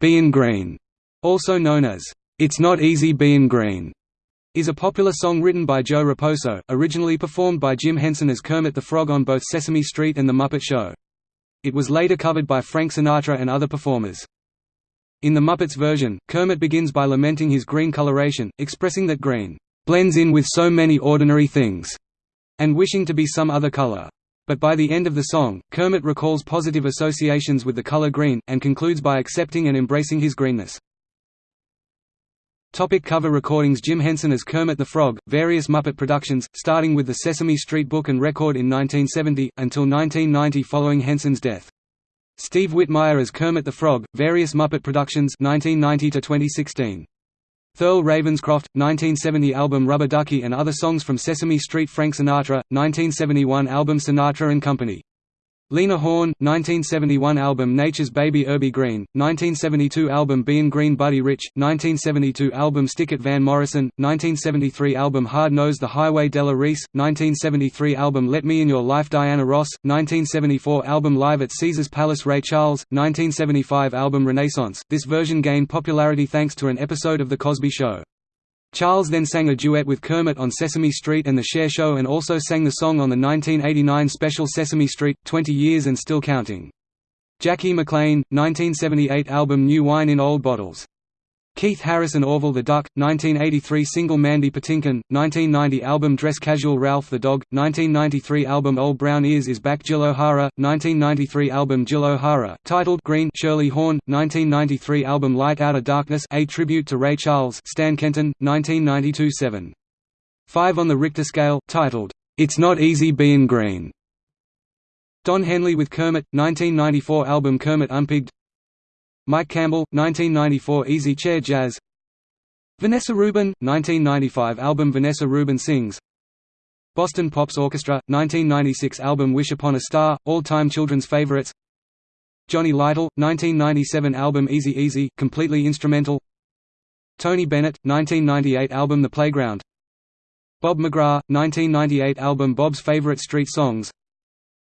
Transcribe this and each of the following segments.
Bein' Green, also known as It's Not Easy Bein' Green, is a popular song written by Joe Raposo, originally performed by Jim Henson as Kermit the Frog on both Sesame Street and The Muppet Show. It was later covered by Frank Sinatra and other performers. In the Muppets version, Kermit begins by lamenting his green coloration, expressing that green blends in with so many ordinary things, and wishing to be some other color. But by the end of the song, Kermit recalls positive associations with the color green, and concludes by accepting and embracing his greenness. Topic cover recordings Jim Henson as Kermit the Frog, various Muppet productions, starting with the Sesame Street book and record in 1970, until 1990 following Henson's death. Steve Whitmire as Kermit the Frog, various Muppet productions 1990 to 2016. Thurl Ravenscroft, 1970 album Rubber Ducky and other songs from Sesame Street Frank Sinatra, 1971 album Sinatra and Company. Lena Horne, 1971 album Nature's Baby Urbie Green, 1972 album Bein' Green Buddy Rich, 1972 album Stick It Van Morrison, 1973 album Hard Nose The Highway Della Reese, 1973 album Let Me In Your Life Diana Ross, 1974 album Live at Caesars Palace Ray Charles, 1975 album Renaissance. This version gained popularity thanks to an episode of The Cosby Show. Charles then sang a duet with Kermit on Sesame Street and The Cher Show and also sang the song on the 1989 special Sesame Street, 20 Years and Still Counting. Jackie McLean, 1978 album New Wine in Old Bottles. Keith Harrison Orville the Duck, 1983 single Mandy Patinkin, 1990 album Dress Casual Ralph the Dog, 1993 album Old Brown Ears is Back Jill O'Hara, 1993 album Jill O'Hara, titled Green Shirley Horn, 1993 album Light Outta Darkness a tribute to Ray Charles Stan Kenton, 1992 7. 5 on the Richter scale, titled, It's Not Easy Bein' Green. Don Henley with Kermit, 1994 album Kermit Unpigged Mike Campbell, 1994 Easy Chair Jazz. Vanessa Rubin, 1995 album Vanessa Rubin Sings. Boston Pops Orchestra, 1996 album Wish Upon a Star, all-time children's favorites. Johnny Lytle, 1997 album Easy Easy, completely instrumental. Tony Bennett, 1998 album The Playground. Bob McGrath, 1998 album Bob's Favorite Street Songs.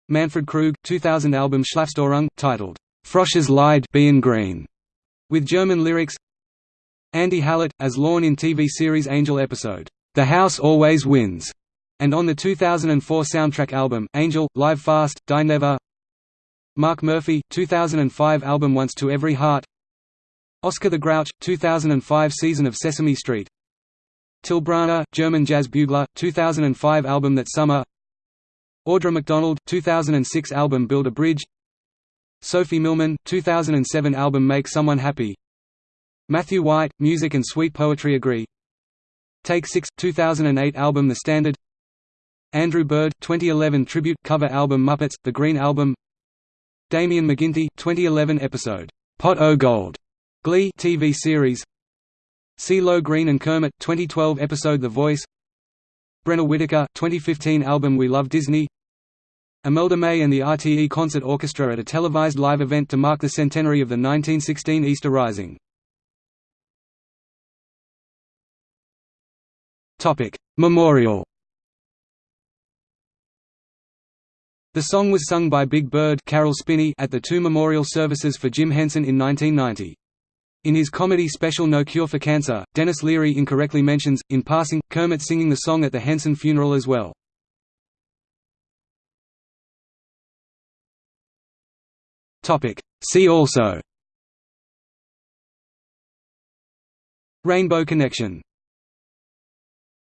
Manfred Krug, 2000 album Schlafstörung, titled Frosch's Lied Green, with German lyrics Andy Hallett, as Lorne in TV series Angel episode, The House Always Wins, and on the 2004 soundtrack album, Angel, Live Fast, Die Never Mark Murphy, 2005 album Once to Every Heart Oscar the Grouch, 2005 season of Sesame Street Till Brönner, German jazz bugler, 2005 album That Summer Audra McDonald, 2006 album Build a Bridge Sophie Milman, 2007 album Make Someone Happy. Matthew White, Music and Sweet Poetry Agree. Take 6, 2008 album The Standard. Andrew Bird, 2011 tribute cover album Muppets, The Green Album. Damien McGinty, 2011 episode, Pot O' Gold, Glee TV series. CeeLo Green and Kermit, 2012 episode The Voice. Brenna Whitaker, 2015 album We Love Disney Imelda May and the RTE Concert Orchestra at a televised live event to mark the centenary of the 1916 Easter Rising. Memorial The song was sung by Big Bird Caroll Spinney at the two memorial services for Jim Henson in 1990. In his comedy special No Cure for Cancer, Denis Leary incorrectly mentions, in passing, Kermit singing the song at the Henson funeral as well. See also. Rainbow Connection